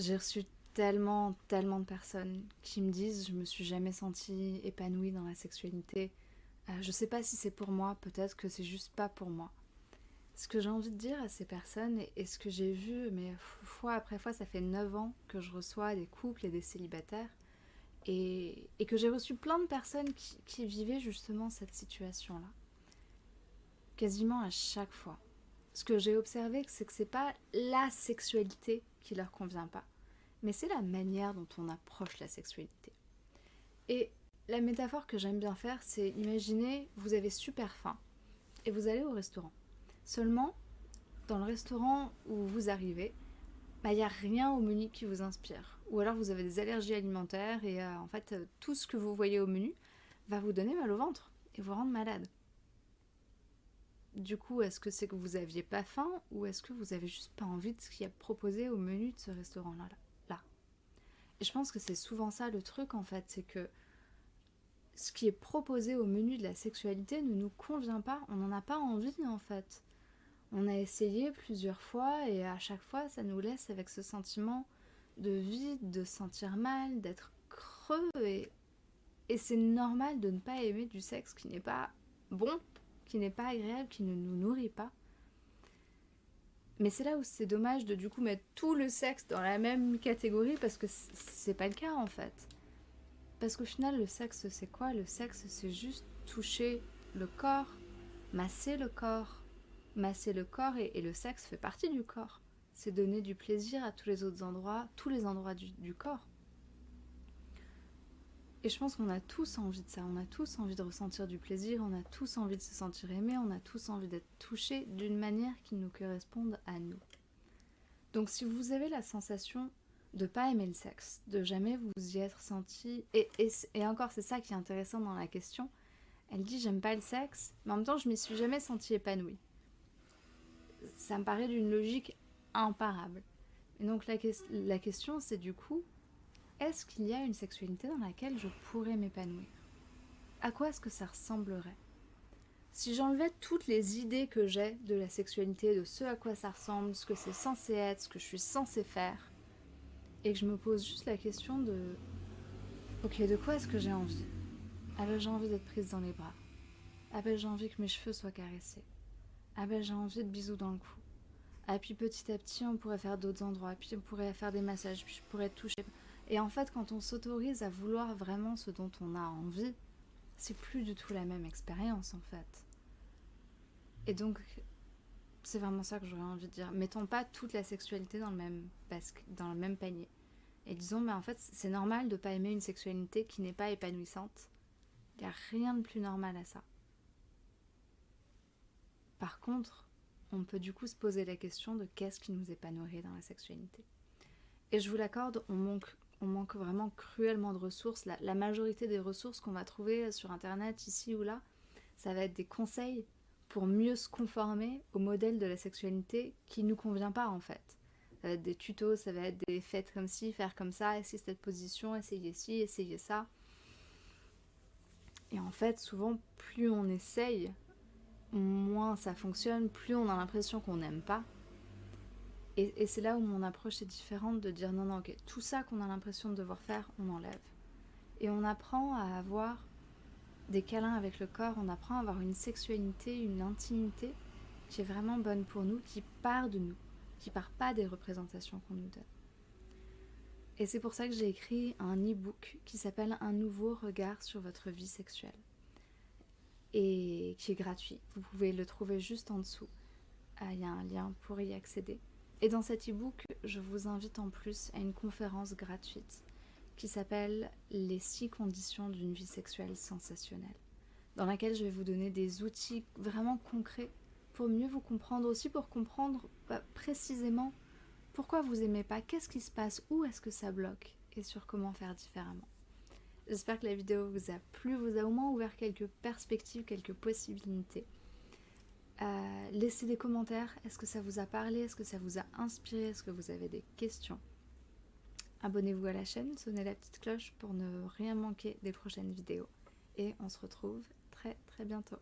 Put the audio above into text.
J'ai reçu tellement, tellement de personnes qui me disent je me suis jamais sentie épanouie dans la sexualité. Euh, je sais pas si c'est pour moi, peut-être que c'est juste pas pour moi. Ce que j'ai envie de dire à ces personnes et, ce que j'ai vu, mais fois après fois, ça fait 9 ans que je reçois des couples et des célibataires et, que j'ai reçu plein de personnes qui, qui vivaient justement cette situation-là. Quasiment à chaque fois. Ce que j'ai observé, c'est que c'est pas la sexualité qui leur convient pas, mais c'est la manière dont on approche la sexualité. Et la métaphore que j'aime bien faire, c'est imaginer, vous avez super faim et vous allez au restaurant. Seulement, dans le restaurant où vous arrivez, bah, il n'y a rien au menu qui vous inspire. Ou alors vous avez des allergies alimentaires et euh, en fait, euh, tout ce que vous voyez au menu va vous donner mal au ventre et vous rendre malade. Du coup, est-ce que c'est que vous aviez pas faim ou est-ce que vous avez juste pas envie de ce qu'il y a proposé au menu de ce restaurant-là là? Et je pense que c'est souvent ça le truc en fait, c'est que ce qui est proposé au menu de la sexualité ne nous convient pas, on n'en a pas envie en fait. On a essayé plusieurs fois et à chaque fois ça nous laisse avec ce sentiment de vide, de sentir mal, d'être creux et, et c'est normal de ne pas aimer du sexe qui n'est pas bon qui n'est pas agréable, qui ne nous nourrit pas. Mais c'est là où c'est dommage de du coup mettre tout le sexe dans la même catégorie parce que c'est pas le cas en fait. Parce qu'au final, le sexe c'est quoi? Le sexe c'est juste toucher le corps, masser le corps, masser le corps et, le sexe fait partie du corps. C'est donner du plaisir à tous les autres endroits, tous les endroits du corps. Et je pense qu'on a tous envie de ça, on a tous envie de ressentir du plaisir, on a tous envie de se sentir aimé, on a tous envie d'être touché d'une manière qui nous corresponde à nous. Donc si vous avez la sensation de pas aimer le sexe, de jamais vous y être senti, et, encore c'est ça qui est intéressant dans la question, elle dit j'aime pas le sexe, mais en même temps je m'y suis jamais sentie épanouie. Ça me paraît d'une logique imparable. Et donc la question c'est du coup, est-ce qu'il y a une sexualité dans laquelle je pourrais m'épanouir? À quoi est-ce que ça ressemblerait? Si j'enlevais toutes les idées que j'ai de la sexualité, de ce à quoi ça ressemble, ce que c'est censé être, ce que je suis censé faire, et que je me pose juste la question de Ok, de quoi est-ce que j'ai envie? Ah ben j'ai envie d'être prise dans les bras? Ah ben j'ai envie que mes cheveux soient caressés? Ah ben j'ai envie de bisous dans le cou? Ah puis petit à petit on pourrait faire d'autres endroits, puis on pourrait faire des massages, puis je pourrais toucher. Et en fait, quand on s'autorise à vouloir vraiment ce dont on a envie, c'est plus du tout la même expérience en fait. Et donc, c'est vraiment ça que j'aurais envie de dire. Mettons pas toute la sexualité dans le même, dans le même panier. Et disons, mais en fait, c'est normal de pas aimer une sexualité qui n'est pas épanouissante. Il n'y a rien de plus normal à ça. Par contre, on peut du coup se poser la question de qu'est-ce qui nous épanouirait dans la sexualité. Et je vous l'accorde, on manque on manque vraiment cruellement de ressources. La, majorité des ressources qu'on va trouver sur internet ici ou là, ça va être des conseils pour mieux se conformer au modèle de la sexualité qui nous convient pas en fait. Ça va être des tutos, ça va être des fêtes comme ci, faire comme ça, essayer cette position, essayer ci, essayer ça. Et en fait, souvent, plus on essaye, moins ça fonctionne, plus on a l'impression qu'on n'aime pas, et, c'est là où mon approche est différente de dire non, non, ok, tout ça qu'on a l'impression de devoir faire, on enlève. Et on apprend à avoir des câlins avec le corps, on apprend à avoir une sexualité, une intimité qui est vraiment bonne pour nous, qui part de nous, qui part pas des représentations qu'on nous donne. Et c'est pour ça que j'ai écrit un e-book qui s'appelle Un nouveau regard sur votre vie sexuelle et qui est gratuit. Vous pouvez le trouver juste en dessous. Ah, il y a un lien pour y accéder. Et dans cet e-book, je vous invite en plus à une conférence gratuite qui s'appelle Les six conditions d'une vie sexuelle sensationnelle, dans laquelle je vais vous donner des outils vraiment concrets pour mieux vous comprendre, aussi pour comprendre bah, précisément pourquoi vous aimez pas, qu'est-ce qui se passe, où est-ce que ça bloque et sur comment faire différemment. J'espère que la vidéo vous a plu, vous a au moins ouvert quelques perspectives, quelques possibilités. Euh, laissez des commentaires, est-ce que ça vous a parlé, est-ce que ça vous a inspiré, est-ce que vous avez des questions? Abonnez-vous à la chaîne, sonnez la petite cloche pour ne rien manquer des prochaines vidéos. Et on se retrouve très très bientôt.